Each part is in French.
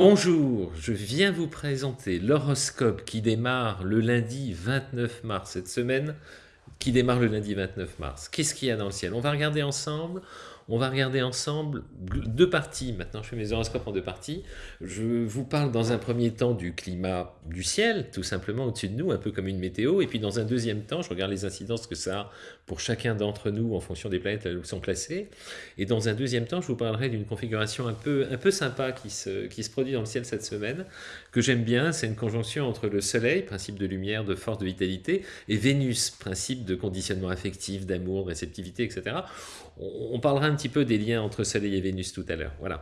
Bonjour, je viens vous présenter l'horoscope qui démarre le lundi 29 mars cette semaine, qui démarre le lundi 29 mars. Qu'est-ce qu'il y a dans le ciel? On va regarder ensemble on va regarder ensemble deux parties. Maintenant, je fais mes horoscopes en deux parties. Je vous parle dans un premier temps du climat du ciel, tout simplement au-dessus de nous, un peu comme une météo. Et puis dans un deuxième temps, je regarde les incidences que ça a pour chacun d'entre nous en fonction des planètes où sont placées. Et dans un deuxième temps, je vous parlerai d'une configuration un peu, un peu sympa qui se, qui se produit dans le ciel cette semaine, que j'aime bien. C'est une conjonction entre le Soleil, principe de lumière, de force, de vitalité, et Vénus, principe de conditionnement affectif, d'amour, de réceptivité, etc. On, parlera un petit peu des liens entre Soleil et Vénus tout à l'heure. Voilà.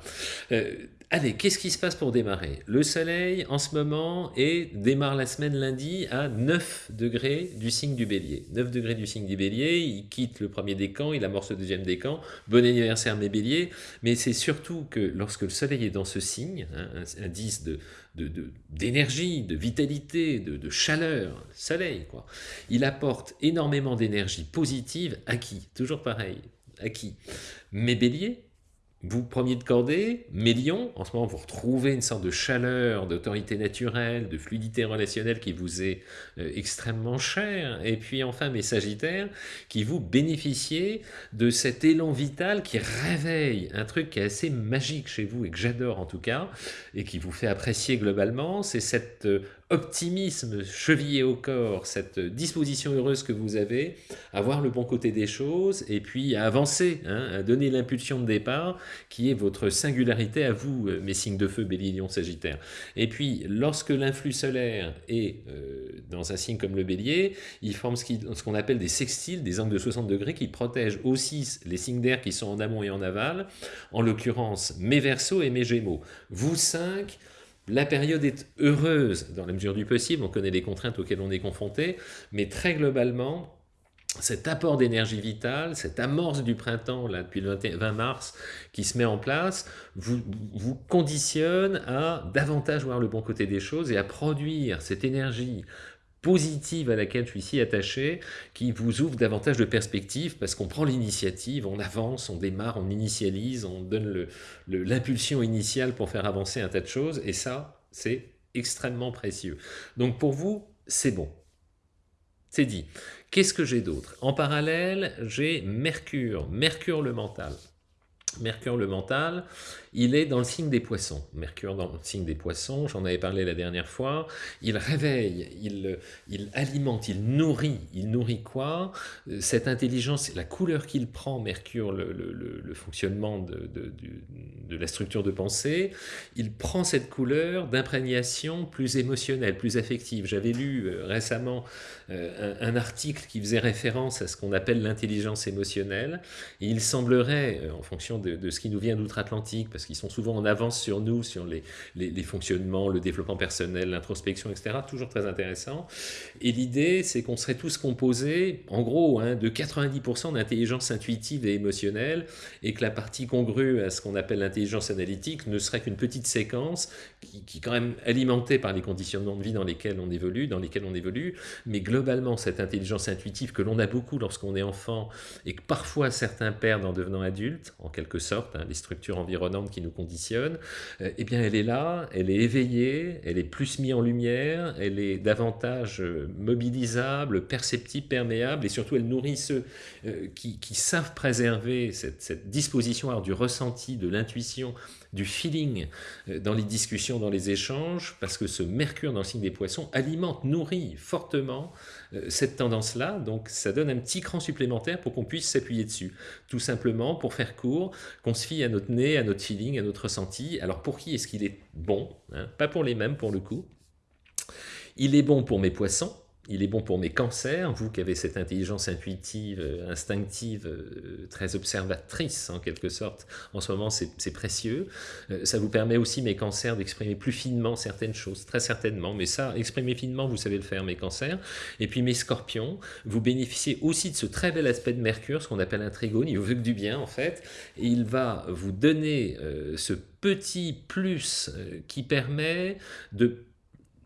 Euh, allez, qu'est-ce qui se passe pour démarrer? Le Soleil, en ce moment, et démarre la semaine lundi à 9 degrés du signe du Bélier. 9 degrés du signe du Bélier, il quitte le premier décan, il amorce le deuxième décan. Bon anniversaire mes Béliers, mais c'est surtout que lorsque le Soleil est dans ce signe, hein, un indice d'énergie, de, vitalité, de, de, chaleur, soleil, quoi. Il apporte énormément d'énergie positive à qui? Toujours pareil, à qui? Mes béliers, vous premier de cordée, mes lions, en ce moment vous retrouvez une sorte de chaleur, d'autorité naturelle, de fluidité relationnelle qui vous est euh, extrêmement chère, et puis enfin mes sagittaires, qui vous bénéficiez de cet élan vital qui réveille un truc qui est assez magique chez vous, et que j'adore en tout cas, et qui vous fait apprécier globalement, c'est cette euh, optimisme chevillé au corps, cette disposition heureuse que vous avez, à voir le bon côté des choses, et puis à avancer, hein, à donner l'impulsion de départ, qui est votre singularité à vous, euh, mes signes de feu, Bélier, Lion, Sagittaire. Et puis, lorsque l'influx solaire est euh, dans un signe comme le Bélier, il forme ce qu'on appelle des sextiles, des angles de 60 degrés, qui protègent aussi les signes d'air qui sont en amont et en aval, en l'occurrence mes Verseaux et mes Gémeaux. Vous cinq, la période est heureuse dans la mesure du possible, on connaît les contraintes auxquelles on est confronté, mais très globalement, cet apport d'énergie vitale, cette amorce du printemps, depuis le 20 mars, qui se met en place, vous, vous conditionne à davantage voir le bon côté des choses et à produire cette énergie positive à laquelle je suis si attaché, qui vous ouvre davantage de perspectives parce qu'on prend l'initiative, on avance, on démarre, on initialise, on donne l'impulsion initiale pour faire avancer un tas de choses, et ça, c'est extrêmement précieux. Donc pour vous, c'est bon. C'est dit. Qu'est-ce que j'ai d'autre? En parallèle, j'ai Mercure, Mercure le mental. Mercure le mental, il est dans le signe des poissons. Mercure dans le signe des poissons, j'en avais parlé la dernière fois. Il réveille, il, alimente, il nourrit. Il nourrit quoi? Cette intelligence, la couleur qu'il prend, Mercure, le, fonctionnement de, de, de, la structure de pensée, il prend cette couleur d'imprégnation plus émotionnelle, plus affective. J'avais lu euh, récemment euh, un, article qui faisait référence à ce qu'on appelle l'intelligence émotionnelle. Il semblerait, euh, en fonction de, ce qui nous vient d'outre-Atlantique, parce qu'ils sont souvent en avance sur nous, sur les, les, fonctionnements, le développement personnel, l'introspection, etc. Toujours très intéressant. Et l'idée, c'est qu'on serait tous composés, en gros, hein, de 90% d'intelligence intuitive et émotionnelle, et que la partie congrue à ce qu'on appelle l'intelligence analytique ne serait qu'une petite séquence qui, est quand même alimentée par les conditionnements de vie dans lesquels on évolue, dans lesquels on évolue, mais globalement, cette intelligence intuitive que l'on a beaucoup lorsqu'on est enfant, et que parfois certains perdent en devenant adultes, en quelque sorte, hein, les structures environnantes qui nous conditionnent, euh, eh bien elle est là, elle est éveillée, elle est plus mise en lumière, elle est davantage euh, mobilisable, perceptible, perméable, et surtout elle nourrit ceux euh, qui, savent préserver cette, disposition alors, du ressenti, de l'intuition, du feeling dans les discussions, dans les échanges, parce que ce mercure dans le signe des poissons alimente, nourrit fortement cette tendance-là, donc ça donne un petit cran supplémentaire pour qu'on puisse s'appuyer dessus. Tout simplement, pour faire court, qu'on se fie à notre nez, à notre feeling, à notre ressenti. Alors pour qui est-ce qu'il est bon hein? Pas pour les mêmes pour le coup. Il est bon pour mes poissons, il est bon pour mes cancers, vous qui avez cette intelligence intuitive, euh, instinctive, euh, très observatrice en quelque sorte, en ce moment c'est précieux. Euh, ça vous permet aussi, mes cancers, d'exprimer plus finement certaines choses, très certainement, mais ça, exprimer finement, vous savez le faire, mes cancers. Et puis mes scorpions, vous bénéficiez aussi de ce très bel aspect de Mercure, ce qu'on appelle un trigone, il vous veut que du bien en fait, et il va vous donner ce petit plus qui permet de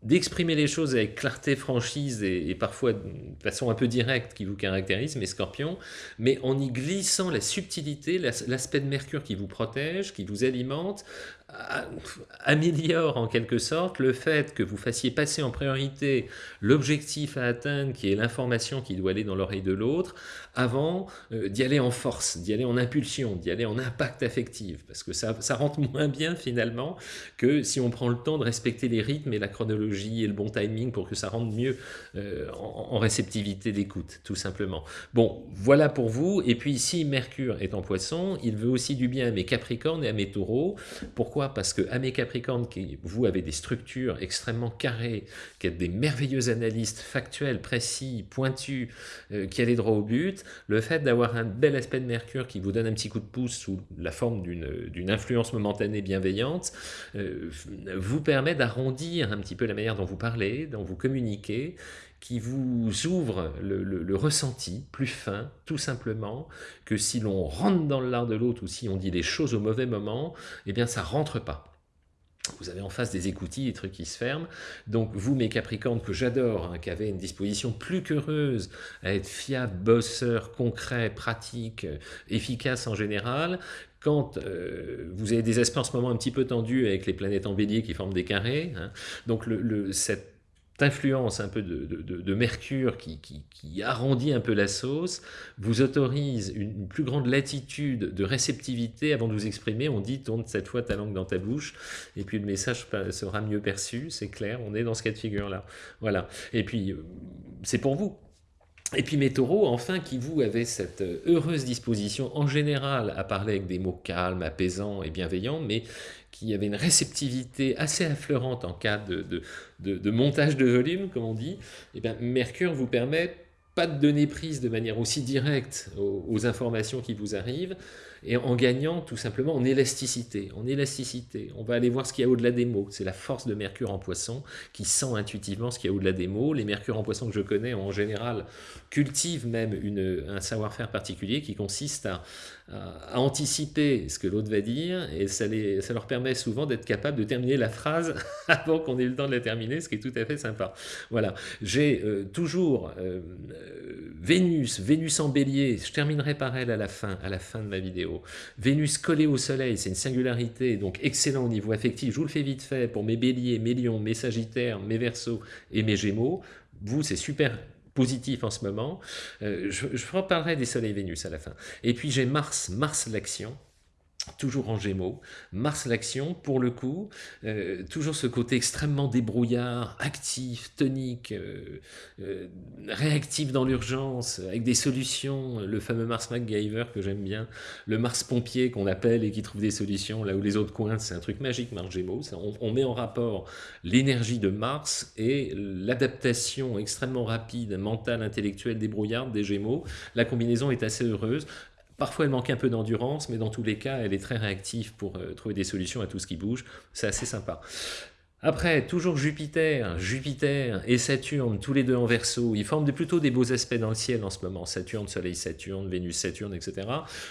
d'exprimer les choses avec clarté, franchise et, parfois de façon un peu directe qui vous caractérise, mes scorpions, mais en y glissant la subtilité, l'aspect de Mercure qui vous protège, qui vous alimente, améliore en quelque sorte le fait que vous fassiez passer en priorité l'objectif à atteindre, qui est l'information qui doit aller dans l'oreille de l'autre, avant euh, d'y aller en force, d'y aller en impulsion, d'y aller en impact affectif, parce que ça, ça rentre moins bien finalement que si on prend le temps de respecter les rythmes et la chronologie et le bon timing pour que ça rentre mieux euh, en, réceptivité d'écoute, tout simplement. Bon, voilà pour vous, et puis si Mercure est en poisson, il veut aussi du bien à mes Capricornes et à mes Taureaux. Pourquoi Parce que à mes Capricornes, qui, vous avez des structures extrêmement carrées, qui êtes des merveilleux analystes factuels, précis, pointus, euh, qui allez droit au but, le fait d'avoir un bel aspect de Mercure qui vous donne un petit coup de pouce sous la forme d'une influence momentanée bienveillante, euh, vous permet d'arrondir un petit peu la manière dont vous parlez, dont vous communiquez, qui vous ouvre le, ressenti plus fin, tout simplement, que si l'on rentre dans l'art de l'autre ou si on dit les choses au mauvais moment, eh bien ça rentre pas. Vous avez en face des écoutilles, des trucs qui se ferment. Donc vous, mes Capricornes, que j'adore, hein, qui avez une disposition plus qu'heureuse à être fiable, bosseur, concret, pratique, euh, efficace en général, quand euh, vous avez des aspects en ce moment un petit peu tendus avec les planètes en bélier qui forment des carrés, hein, donc le, cette influence un peu de, Mercure qui, arrondit un peu la sauce, vous autorise une, plus grande latitude de réceptivité avant de vous exprimer. On dit tourne cette fois ta langue dans ta bouche, et puis le message sera mieux perçu, c'est clair, on est dans ce cas de figure-là. Voilà. Et puis, euh, c'est pour vous. Et puis mes taureaux, enfin, qui vous avez cette euh, heureuse disposition en général à parler avec des mots calmes, apaisants et bienveillants, mais qui avait une réceptivité assez affleurante en cas de, montage de volume, comme on dit, et eh bien Mercure vous permet pas de donner prise de manière aussi directe aux informations qui vous arrivent, et en gagnant tout simplement en élasticité. En élasticité, on va aller voir ce qu'il y a au-delà des mots. C'est la force de Mercure en poisson qui sent intuitivement ce qu'il y a au-delà des mots. Les Mercure en poisson que je connais en général cultivent même une, un savoir-faire particulier qui consiste à, anticiper ce que l'autre va dire et ça, les, ça leur permet souvent d'être capable de terminer la phrase avant qu'on ait le temps de la terminer, ce qui est tout à fait sympa. Voilà, j'ai euh, toujours euh, Vénus, Vénus en bélier, je terminerai par elle à la fin, à la fin de ma vidéo. Vénus collée au soleil, c'est une singularité, donc excellent au niveau affectif. Je vous le fais vite fait pour mes béliers, mes lions, mes sagittaires, mes versos et mes gémeaux. Vous, c'est super positif en ce moment. Euh, je, je reparlerai des soleils Vénus à la fin. Et puis j'ai Mars, Mars l'action toujours en gémeaux, Mars l'action, pour le coup, euh, toujours ce côté extrêmement débrouillard, actif, tonique, euh, euh, réactif dans l'urgence, avec des solutions, le fameux Mars MacGyver que j'aime bien, le Mars pompier qu'on appelle et qui trouve des solutions là où les autres coins, c'est un truc magique Mars Gémeaux, on, on, met en rapport l'énergie de Mars et l'adaptation extrêmement rapide, mentale, intellectuelle, débrouillarde des Gémeaux, la combinaison est assez heureuse, Parfois, elle manque un peu d'endurance, mais dans tous les cas, elle est très réactive pour euh, trouver des solutions à tout ce qui bouge. C'est assez sympa. Après, toujours Jupiter, Jupiter et Saturne, tous les deux en verso, ils forment plutôt des beaux aspects dans le ciel en ce moment. Saturne, Soleil, Saturne, Vénus, Saturne, etc.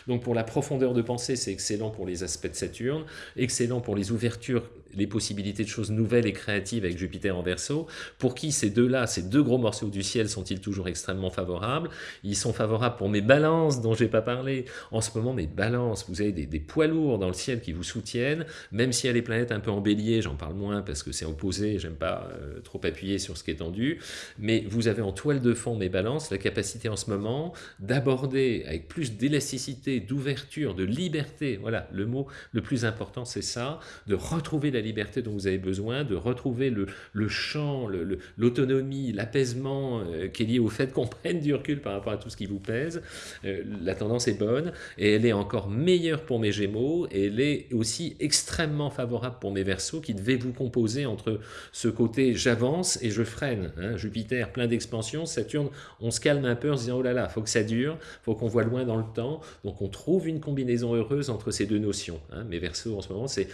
Donc pour la profondeur de pensée, c'est excellent pour les aspects de Saturne, excellent pour les ouvertures les possibilités de choses nouvelles et créatives avec Jupiter en verso. Pour qui ces deux-là, ces deux gros morceaux du ciel sont-ils toujours extrêmement favorables? Ils sont favorables pour mes balances dont j'ai pas parlé. En ce moment, mes balances, vous avez des, poids lourds dans le ciel qui vous soutiennent, même s'il y a les planètes un peu en bélier, j'en parle moins parce que c'est opposé, j'aime pas euh, trop appuyer sur ce qui est tendu, mais vous avez en toile de fond mes balances la capacité en ce moment d'aborder avec plus d'élasticité, d'ouverture, de liberté, voilà, le mot le plus important c'est ça, de retrouver la liberté dont vous avez besoin, de retrouver le, le champ, l'autonomie, l'apaisement euh, qui est lié au fait qu'on prenne du recul par rapport à tout ce qui vous pèse. Euh, la tendance est bonne et elle est encore meilleure pour mes Gémeaux et elle est aussi extrêmement favorable pour mes Verseaux qui devaient vous composer entre ce côté j'avance et je freine. Hein. Jupiter plein d'expansion, Saturne on se calme un peu en se disant oh là là, faut que ça dure, faut qu'on voit loin dans le temps. Donc on trouve une combinaison heureuse entre ces deux notions. Hein. Mes Verseaux en ce moment c'est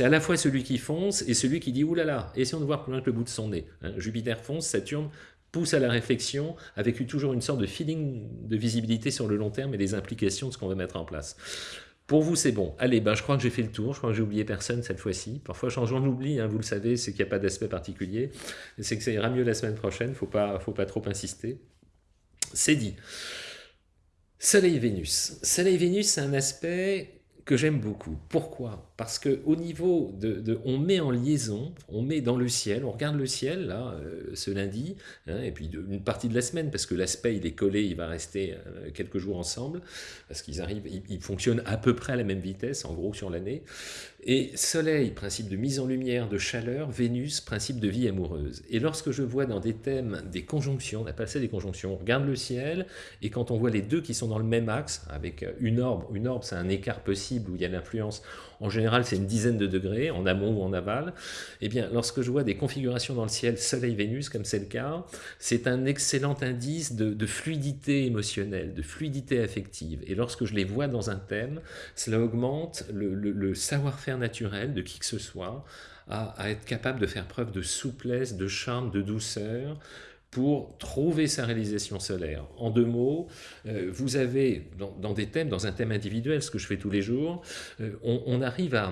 à la fois celui qui fonce et celui qui dit « oulala, essayons de voir plus loin que le bout de son nez hein. Jupiter fonce, Saturne pousse à la réflexion avec toujours une sorte de feeling de visibilité sur le long terme et des implications de ce qu'on va mettre en place. Pour vous, c'est bon. Allez, ben, je crois que j'ai fait le tour. Je crois que j'ai oublié personne cette fois-ci. Parfois, j'en oublie, hein, vous le savez, c'est qu'il n'y a pas d'aspect particulier. C'est que ça ira mieux la semaine prochaine. Il ne faut pas, faut pas trop insister. C'est dit. Soleil-Vénus. Soleil-Vénus, c'est un aspect que j'aime beaucoup. Pourquoi? Parce que au niveau de, on met en liaison, on met dans le ciel, on regarde le ciel là euh, ce lundi, hein, et puis une partie de la semaine parce que l'aspect il est collé, il va rester euh, quelques jours ensemble parce qu'ils arrivent, ils, fonctionnent à peu près à la même vitesse en gros sur l'année. Et Soleil, principe de mise en lumière, de chaleur, Vénus, principe de vie amoureuse. Et lorsque je vois dans des thèmes des conjonctions, on appelle ça des conjonctions, on regarde le ciel, et quand on voit les deux qui sont dans le même axe, avec une orbe, une orbe c'est un écart possible où il y a l'influence, en général c'est une dizaine de degrés, en amont ou en aval, eh bien lorsque je vois des configurations dans le ciel Soleil-Vénus, comme c'est le cas, c'est un excellent indice de, fluidité émotionnelle, de fluidité affective. Et lorsque je les vois dans un thème, cela augmente le savoir-faire naturel de qui que ce soit à, être capable de faire preuve de souplesse, de charme, de douceur, pour trouver sa réalisation solaire. En deux mots, euh, vous avez dans, des thèmes, dans un thème individuel, ce que je fais tous les jours, euh, on, arrive à,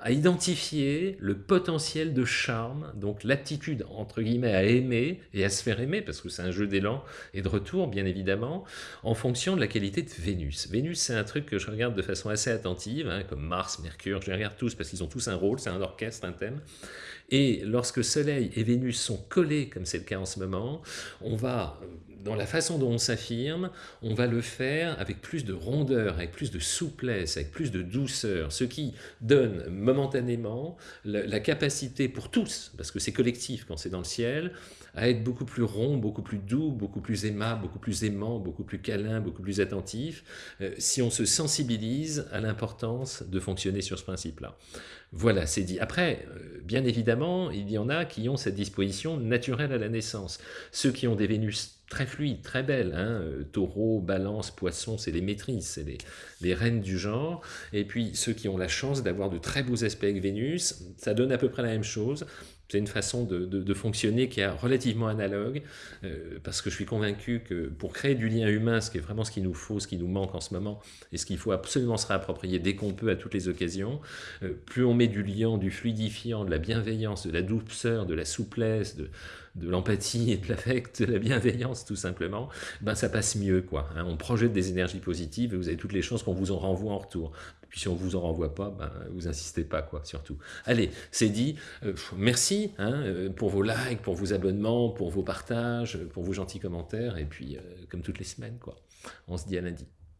à identifier le potentiel de charme, donc l'aptitude, entre guillemets, à aimer et à se faire aimer, parce que c'est un jeu d'élan et de retour, bien évidemment, en fonction de la qualité de Vénus. Vénus, c'est un truc que je regarde de façon assez attentive, hein, comme Mars, Mercure, je les regarde tous parce qu'ils ont tous un rôle, c'est un orchestre, un thème. Et lorsque Soleil et Vénus sont collés, comme c'est le cas en ce moment, on va dans la façon dont on s'affirme, on va le faire avec plus de rondeur, avec plus de souplesse, avec plus de douceur, ce qui donne momentanément la, capacité pour tous, parce que c'est collectif quand c'est dans le ciel, à être beaucoup plus rond, beaucoup plus doux, beaucoup plus aimable, beaucoup plus aimant, beaucoup plus câlin, beaucoup plus attentif, euh, si on se sensibilise à l'importance de fonctionner sur ce principe-là. Voilà, c'est dit. Après, euh, bien évidemment, il y en a qui ont cette disposition naturelle à la naissance. Ceux qui ont des Vénus très fluides, très belles, hein, euh, taureau, balance, poisson, c'est les maîtrises, c'est les, les, reines du genre. Et puis ceux qui ont la chance d'avoir de très beaux aspects avec Vénus, ça donne à peu près la même chose. C'est une façon de, fonctionner qui est relativement analogue, euh, parce que je suis convaincu que pour créer du lien humain, ce qui est vraiment ce qu'il nous faut, ce qui nous manque en ce moment, et ce qu'il faut absolument se réapproprier dès qu'on peut à toutes les occasions, euh, plus on met du lien, du fluidifiant, de la bienveillance, de la douceur, de la souplesse, de, l'empathie et de l'affect, de la bienveillance tout simplement, ben ça passe mieux quoi. Hein. On projette des énergies positives et vous avez toutes les chances qu'on vous en renvoie en retour. Puis si on vous en renvoie pas, ben, vous insistez pas quoi surtout. Allez, c'est dit. Euh, merci hein, euh, pour vos likes, pour vos abonnements, pour vos partages, pour vos gentils commentaires et puis euh, comme toutes les semaines quoi. On se dit à lundi.